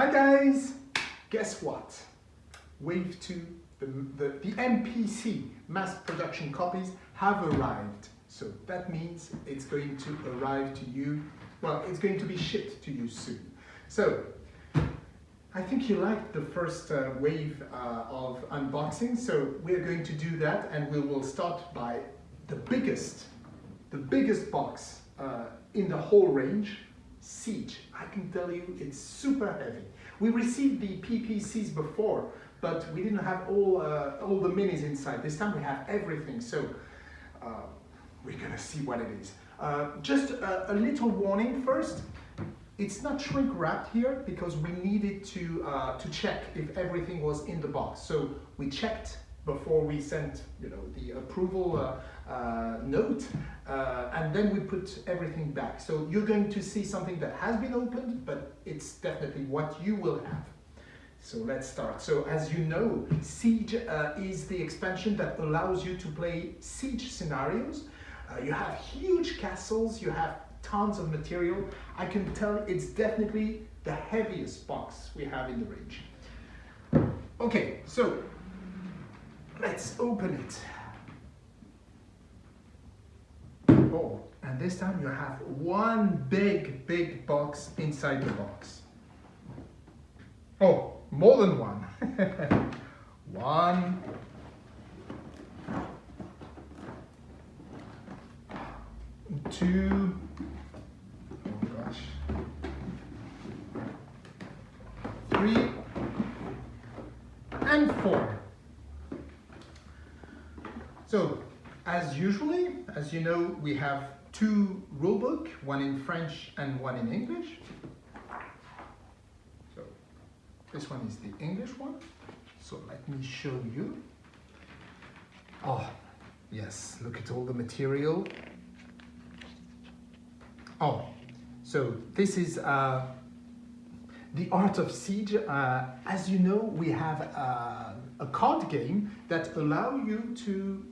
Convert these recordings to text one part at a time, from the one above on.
Hi guys! Guess what? Wave 2, the, the, the MPC mass production copies have arrived. So that means it's going to arrive to you, well, it's going to be shipped to you soon. So, I think you liked the first uh, wave uh, of unboxing, so we're going to do that and we will start by the biggest, the biggest box uh, in the whole range, Siege. I can tell you it's super heavy. We received the PPCs before, but we didn't have all, uh, all the minis inside. This time we have everything, so uh, we're gonna see what it is. Uh, just a, a, little warning first. It's not shrink wrapped here because we needed to, uh, to check if everything was in the box. So we checked before we sent you know, the approval uh, uh, note uh, and then we put everything back. So you're going to see something that has been opened, but it's definitely what you will have. So let's start. So as you know, Siege uh, is the expansion that allows you to play Siege scenarios. Uh, you have huge castles, you have tons of material. I can tell it's definitely the heaviest box we have in the range. Okay, so let's open it. Oh, and this time you have one big, big box inside the box. Oh, more than one. one. Two. Oh gosh. Three. And four. So, as usually, as you know, we have two rulebook, one in French and one in English. So this one is the English one. So let me show you. Oh, yes, look at all the material. Oh, so this is uh, the Art of Siege. Uh, as you know, we have uh, a card game that allow you to,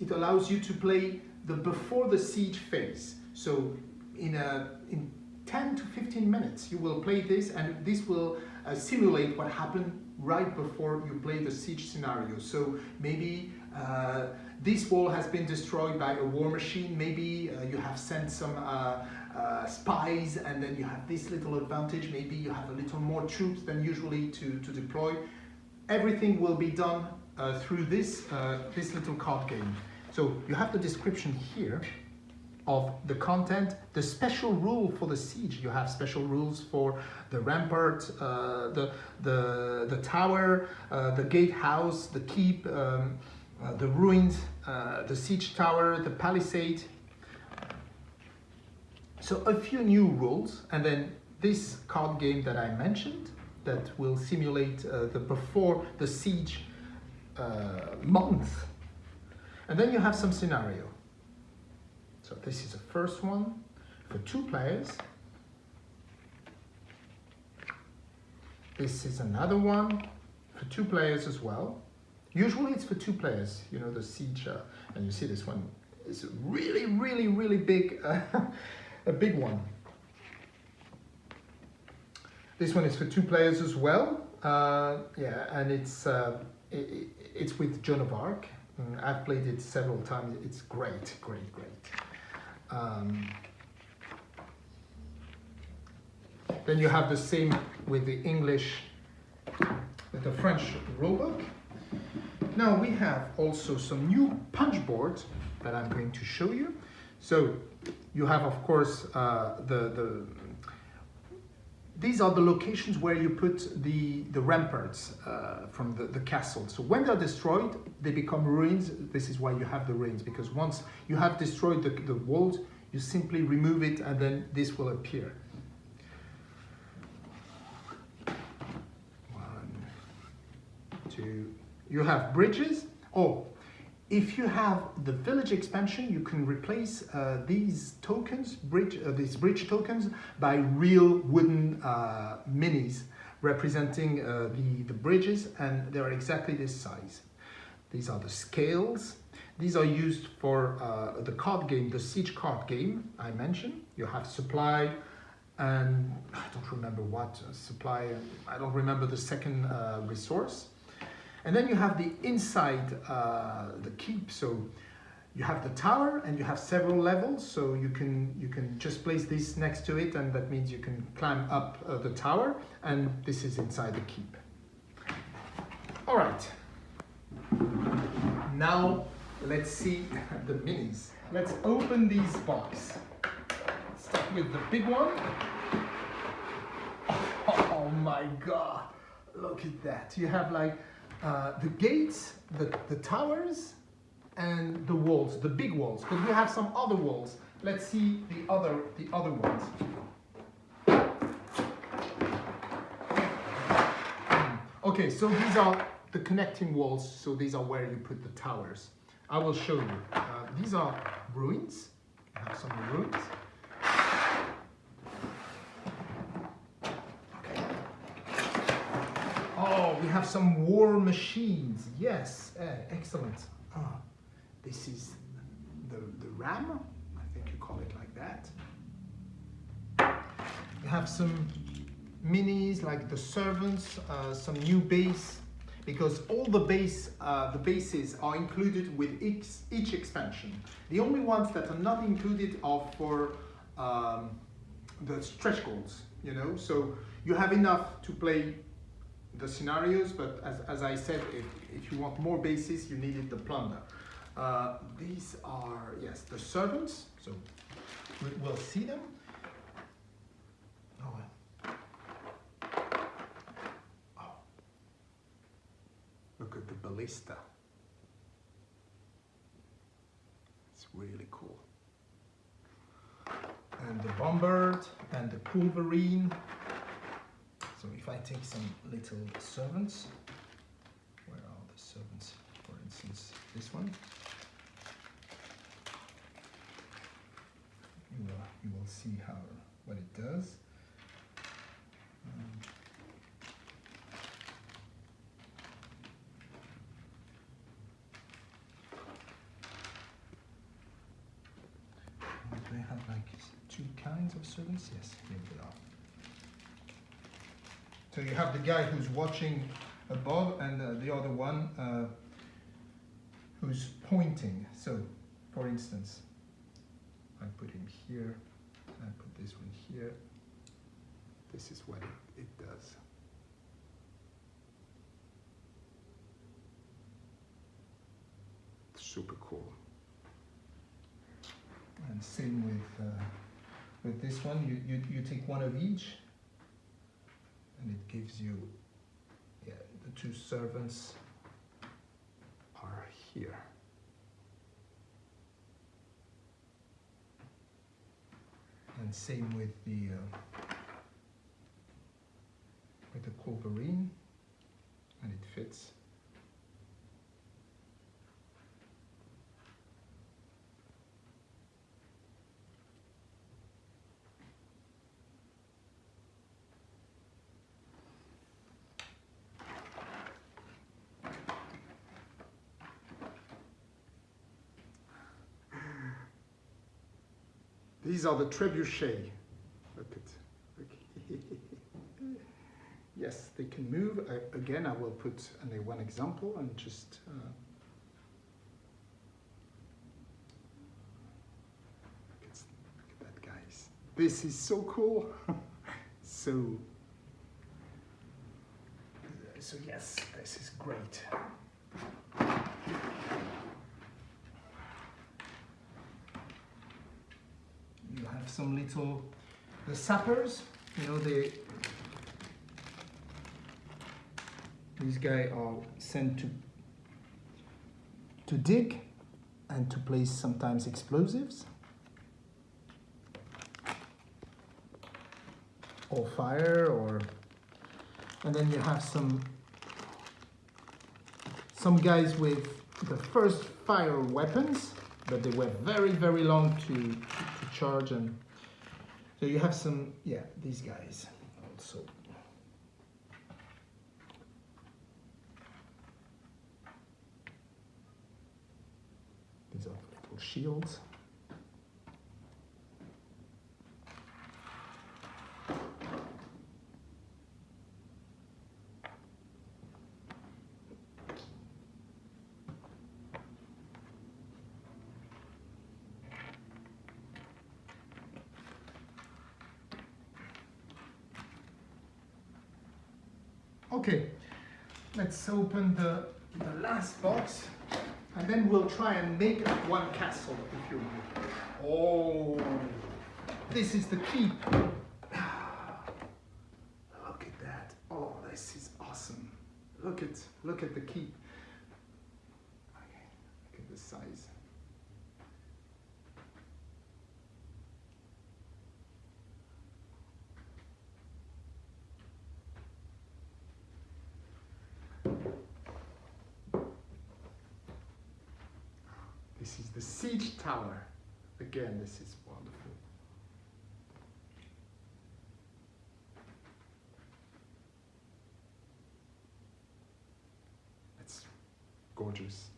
it allows you to play the before the siege phase. So in a, in 10 to 15 minutes, you will play this and this will uh, simulate what happened right before you play the siege scenario. So maybe uh, this wall has been destroyed by a war machine, maybe uh, you have sent some uh, uh, spies and then you have this little advantage, maybe you have a little more troops than usually to, to deploy. Everything will be done uh, through this, this little card game. So you have the description here of the content, the special rule for the siege. You have special rules for the rampart, uh, the, the, the tower, uh, the gatehouse, the keep, um, uh, the ruins, uh, the siege tower, the palisade. So a few new rules and then this card game that I mentioned that will simulate uh, the before the siege uh, month. And then you have some scenario. So this is the first one for two players. This is another one for two players as well. Usually it's for two players, you know, the siege, uh, and you see this one is really, really, really big, uh, a big one. This one is for two players as well. Uh, yeah, and it's uh, it, it's with Joan of Arc. Mm, I've played it several times. It's great, great, great. Um, then you have the same with the English, with the French rulebook. Now we have also some new punch boards that I'm going to show you. So you have, of course, uh, the, the these are the locations where you put the, the ramparts uh, from the, the castle. So when they're destroyed, they become ruins. This is why you have the ruins, because once you have destroyed the, the walls, you simply remove it and then this will appear. One, two, you have bridges. Oh, if you have the village expansion, you can replace uh, these tokens, bridge, uh, these bridge tokens, by real wooden uh, minis representing uh, the, the bridges, and they are exactly this size. These are the scales. These are used for uh, the card game, the siege card game I mentioned. You have supply, and I don't remember what uh, supply, I don't remember the second resource. And then you have the inside, uh, the keep. So you have the tower and you have several levels. So you can, you can just place this next to it and that means you can climb up uh, the tower and this is inside the keep. All right. Now let's see the minis. Let's open these box. Start with the big one. Oh my God, look at that. You have like uh, the gates, the, the towers, and the walls, the big walls, because we have some other walls. Let's see the other, the other ones. Okay, so these are the connecting walls, so these are where you put the towers. I will show you. Uh, these are ruins. I have some ruins. Oh, we have some war machines. Yes, uh, excellent. Ah, this is the, the RAM. I think you call it like that. We have some minis like the servants, uh, some new base, because all the base, uh, the bases are included with each, each expansion. The only ones that are not included are for um, the stretch goals, you know, so you have enough to play the scenarios, but as, as I said, if, if you want more bases, you needed the plunder. Uh, these are, yes, the servants, so we, we'll see them. Oh, oh. Look at the ballista. It's really cool. And the bombard and the culverin. So if I take some little servants, where are the servants? For instance, this one. You will, you will see how what it does. Um, do they have like two kinds of servants? Yes, here they are. So you have the guy who's watching above and uh, the other one uh, who's pointing. So, for instance, I put him here, I put this one here. This is what it, it does. Super cool. And same with uh, with this one, you, you, you take one of each and it gives you yeah, the two servants are here. And same with the uh, with the culverin, and it fits. These are the trebuchet. Look at, look. yes, they can move. I, again, I will put only one example and just. Uh, look at that, guys. This is so cool. so. So yes, this is great. You have some little the sappers you know they these guys are sent to to dig and to place sometimes explosives or fire or and then you have some some guys with the first fire weapons but they were very very long to, charge and so you have some yeah these guys. Also these are little shields Okay, let's open the, the last box and then we'll try and make one castle if you will. Oh, this is the keep. Look at that. Oh, this is awesome. Look at look at the keep. Okay, look at the size. This is the siege tower. Again, this is wonderful. It's gorgeous.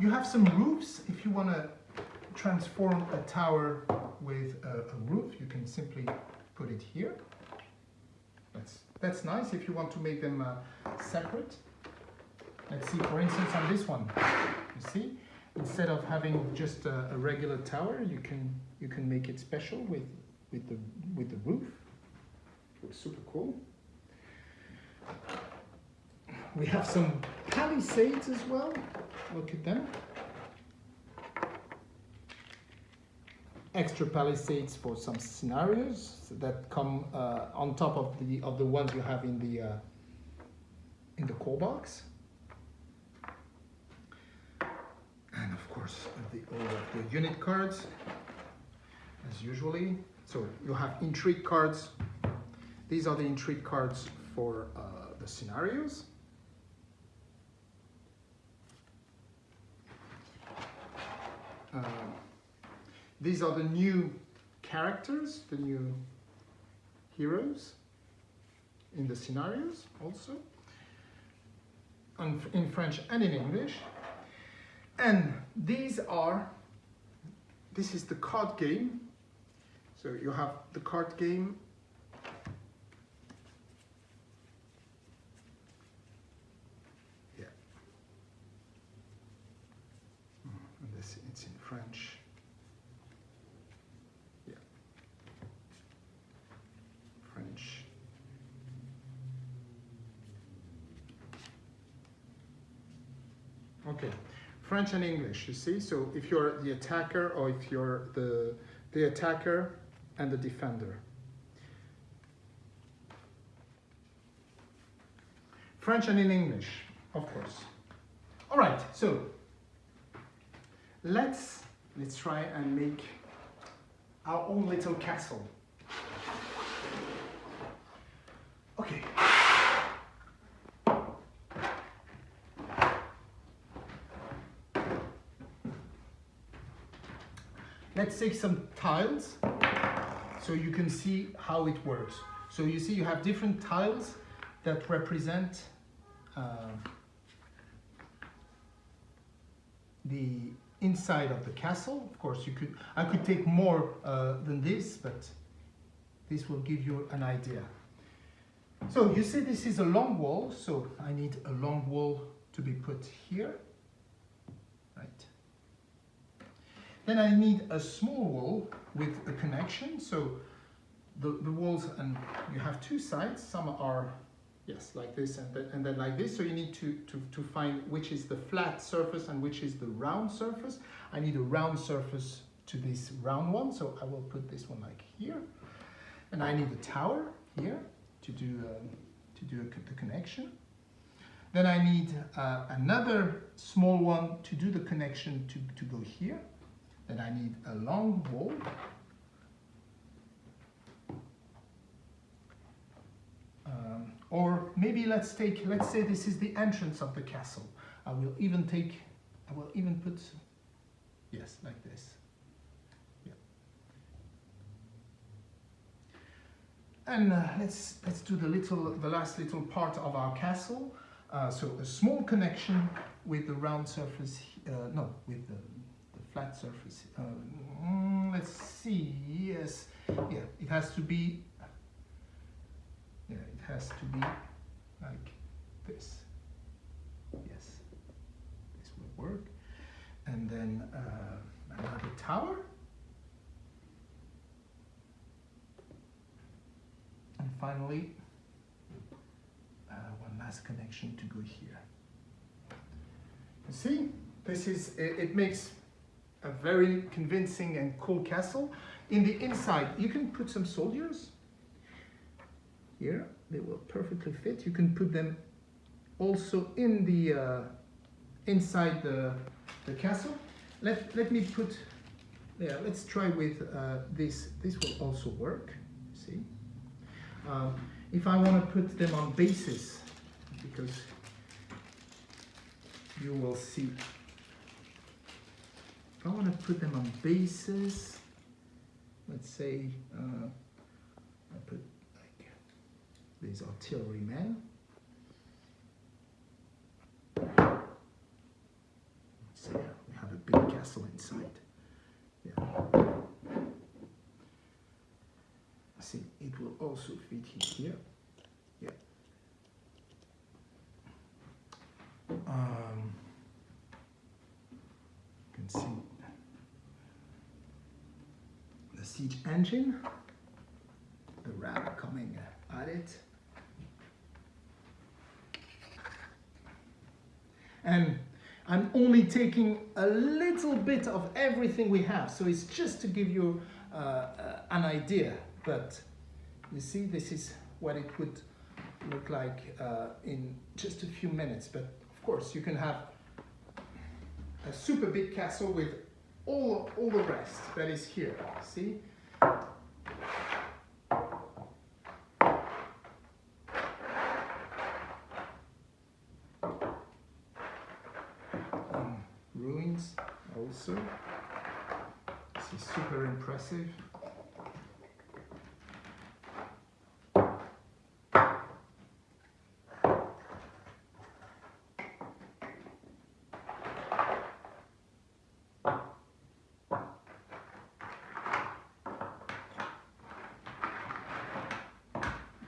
You have some roofs. If you want to transform a tower with a, a roof, you can simply put it here. That's, that's nice if you want to make them uh, separate. Let's see, for instance, on this one, you see, instead of having just a, a, regular tower, you can you can make it special with with the with the roof. Looks super cool. We have some palisades as well. Look at them. Extra palisades for some scenarios that come uh, on top of the of the ones you have in the uh, in the core box. and of course the, all of the unit cards as usually. So you have intrigue cards. These are the intrigue cards for uh, the scenarios. Uh, these are the new characters the new heroes in the scenarios also. In French and in English and these are, this is the card game. So you have the card game. Yeah. Hmm, and this, it's in French. Yeah. French. Okay. French and English, you see? So if you're the attacker or if you're the, the attacker and the defender. French and in English, of course. All right, so let's, let's try and make our own little castle. Okay. Let's take some tiles so you can see how it works. So you see you have different tiles that represent uh, the inside of the castle. Of course, you could I could take more uh, than this, but this will give you an idea. So you see this is a long wall, so I need a long wall to be put here. Then I need a small wall with a connection. So the, the walls, and you have two sides. Some are, yes, like this and then, and then like this. So you need to, to, to find which is the flat surface and which is the round surface. I need a round surface to this round one. So I will put this one like here. And I need a tower here to do, um, to do a, the connection. Then I need uh, another small one to do the connection to, to go here. Then I need a long wall. Um, or maybe let's take, let's say this is the entrance of the castle. I will even take, I will even put, yes, like this. Yeah. And uh, let's let's do the little, the last little part of our castle. Uh, so a small connection with the round surface, uh, no, with the flat surface. Mm, let's see, yes, yeah, it has to be, yeah, it has to be like this. Yes, this will work. And then uh, another tower. And finally, uh, one last connection to go here. You see, this is, it, it makes a very convincing and cool castle. In the inside, you can put some soldiers. Here, they will perfectly fit. You can put them also in the uh, inside the, the castle. Let, let me put, yeah, let's try with uh, this. This will also work, see? Um, if I want to put them on bases, because you will see, I want to put them on bases, let's say uh, I put like these artillerymen, So yeah, we have a big castle inside. Yeah. See, it will also fit here. Yeah. Um, you can see siege engine, the ram coming at it. And I'm only taking a little bit of everything we have. So it's just to give you uh, uh, an idea. But you see, this is what it would look like uh, in just a few minutes. But of course, you can have a super big castle with all, all the rest that is here. See? Um, ruins also. This is super impressive.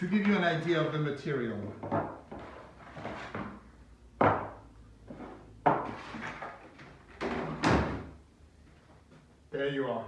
To give you an idea of the material, There you are.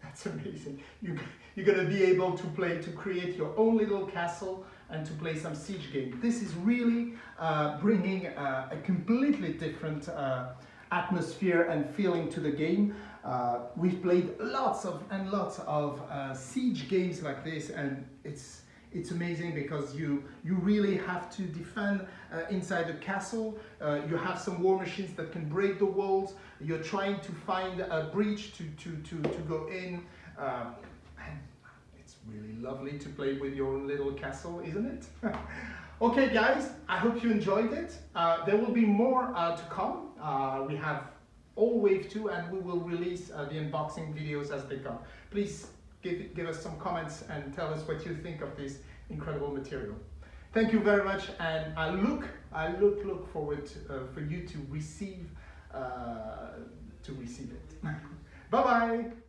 That's amazing. You, you're going to be able to play, to create your own little castle and to play some siege game. This is really uh, bringing uh, a completely different uh, atmosphere and feeling to the game. Uh, we've played lots of and lots of uh, siege games like this and it's it's amazing because you you really have to defend uh, inside the castle. Uh, you have some war machines that can break the walls. You're trying to find a breach to to to, to go in. Um, and it's really lovely to play with your little castle isn't it? Okay guys i hope you enjoyed it. Uh, there will be more uh, to come. Uh, we have all wave 2 and we will release uh, the unboxing videos as they come. Please give, give us some comments and tell us what you think of this incredible material. Thank you very much and I look, I look, look forward to, uh, for you to receive, uh, to receive it. Bye-bye.